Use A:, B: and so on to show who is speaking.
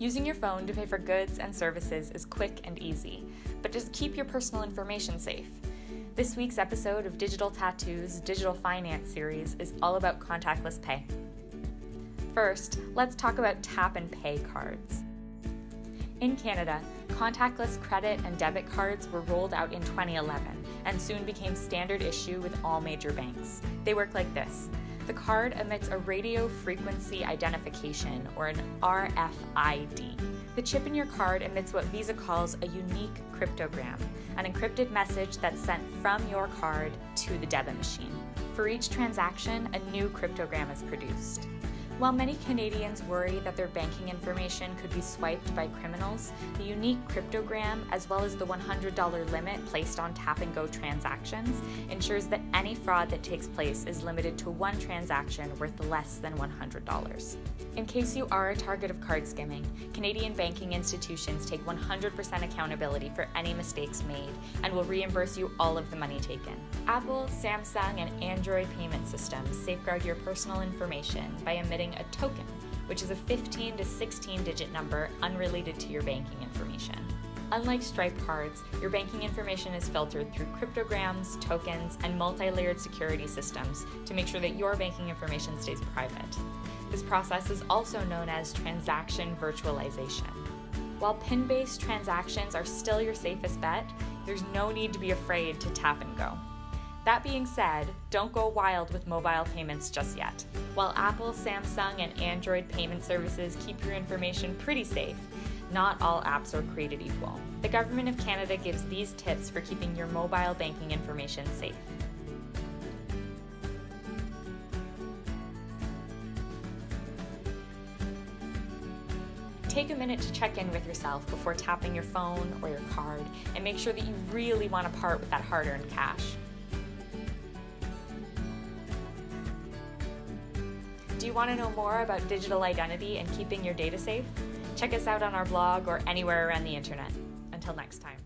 A: Using your phone to pay for goods and services is quick and easy, but just keep your personal information safe. This week's episode of Digital Tattoo's Digital Finance series is all about contactless pay. First, let's talk about tap and pay cards. In Canada, contactless credit and debit cards were rolled out in 2011 and soon became standard issue with all major banks. They work like this the card emits a radio frequency identification, or an RFID. The chip in your card emits what Visa calls a unique cryptogram, an encrypted message that's sent from your card to the debit machine. For each transaction, a new cryptogram is produced. While many Canadians worry that their banking information could be swiped by criminals, the unique cryptogram, as well as the $100 limit placed on tap and go transactions, ensures that any fraud that takes place is limited to one transaction worth less than $100. In case you are a target of card skimming, Canadian banking institutions take 100% accountability for any mistakes made and will reimburse you all of the money taken. Apple, Samsung, and Android payment systems safeguard your personal information by emitting a token, which is a 15 to 16 digit number unrelated to your banking information. Unlike Stripe cards, your banking information is filtered through cryptograms, tokens, and multi layered security systems to make sure that your banking information stays private. This process is also known as transaction virtualization. While PIN based transactions are still your safest bet, there's no need to be afraid to tap and go. That being said, don't go wild with mobile payments just yet. While Apple, Samsung, and Android payment services keep your information pretty safe, not all apps are created equal. The Government of Canada gives these tips for keeping your mobile banking information safe. Take a minute to check in with yourself before tapping your phone or your card and make sure that you really want to part with that hard earned cash. Do you want to know more about digital identity and keeping your data safe? Check us out on our blog or anywhere around the internet. Until next time.